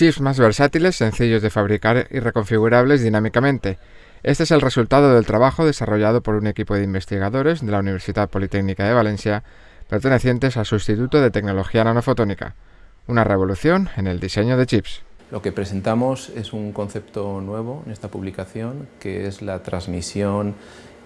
Chips más versátiles, sencillos de fabricar y reconfigurables dinámicamente. Este es el resultado del trabajo desarrollado por un equipo de investigadores de la Universidad Politécnica de Valencia, pertenecientes al Sustituto de Tecnología Nanofotónica. Una revolución en el diseño de chips. Lo que presentamos es un concepto nuevo en esta publicación, que es la transmisión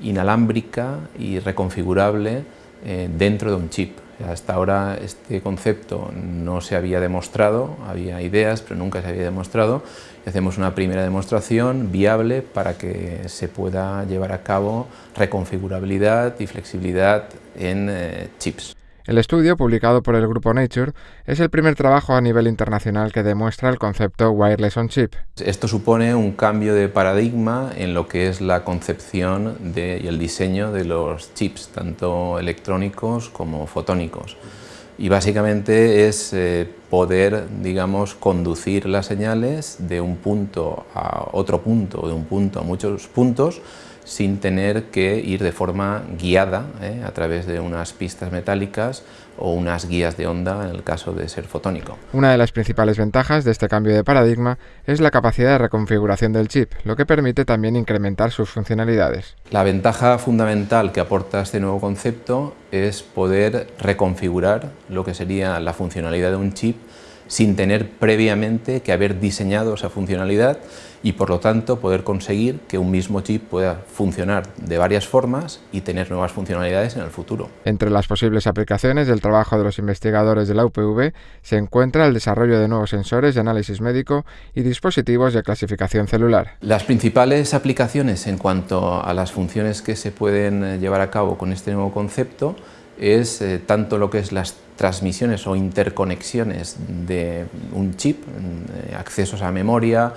inalámbrica y reconfigurable eh, dentro de un chip. Hasta ahora este concepto no se había demostrado, había ideas, pero nunca se había demostrado. Y hacemos una primera demostración viable para que se pueda llevar a cabo reconfigurabilidad y flexibilidad en eh, chips. El estudio, publicado por el grupo Nature, es el primer trabajo a nivel internacional que demuestra el concepto Wireless on Chip. Esto supone un cambio de paradigma en lo que es la concepción y el diseño de los chips, tanto electrónicos como fotónicos. Y básicamente es eh, poder, digamos, conducir las señales de un punto a otro punto, o de un punto a muchos puntos, sin tener que ir de forma guiada ¿eh? a través de unas pistas metálicas o unas guías de onda en el caso de ser fotónico. Una de las principales ventajas de este cambio de paradigma es la capacidad de reconfiguración del chip, lo que permite también incrementar sus funcionalidades. La ventaja fundamental que aporta este nuevo concepto es poder reconfigurar lo que sería la funcionalidad de un chip sin tener previamente que haber diseñado esa funcionalidad y por lo tanto poder conseguir que un mismo chip pueda funcionar de varias formas y tener nuevas funcionalidades en el futuro. Entre las posibles aplicaciones del trabajo de los investigadores de la UPV se encuentra el desarrollo de nuevos sensores de análisis médico y dispositivos de clasificación celular. Las principales aplicaciones en cuanto a las funciones que se pueden eh, llevar a cabo con este nuevo concepto es eh, tanto lo que es las transmisiones o interconexiones de un chip, eh, accesos a memoria,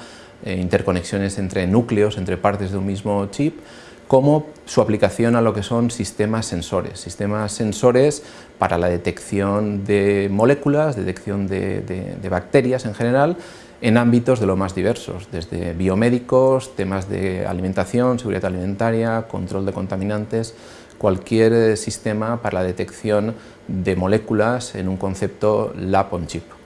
eh, interconexiones entre núcleos, entre partes de un mismo chip, como su aplicación a lo que son sistemas sensores, sistemas sensores para la detección de moléculas, detección de, bacterias en general, en ámbitos de lo más diversos, desde biomédicos, temas de alimentación, seguridad alimentaria, control de contaminantes, cualquier sistema para la detección de moléculas en un concepto lab on chip.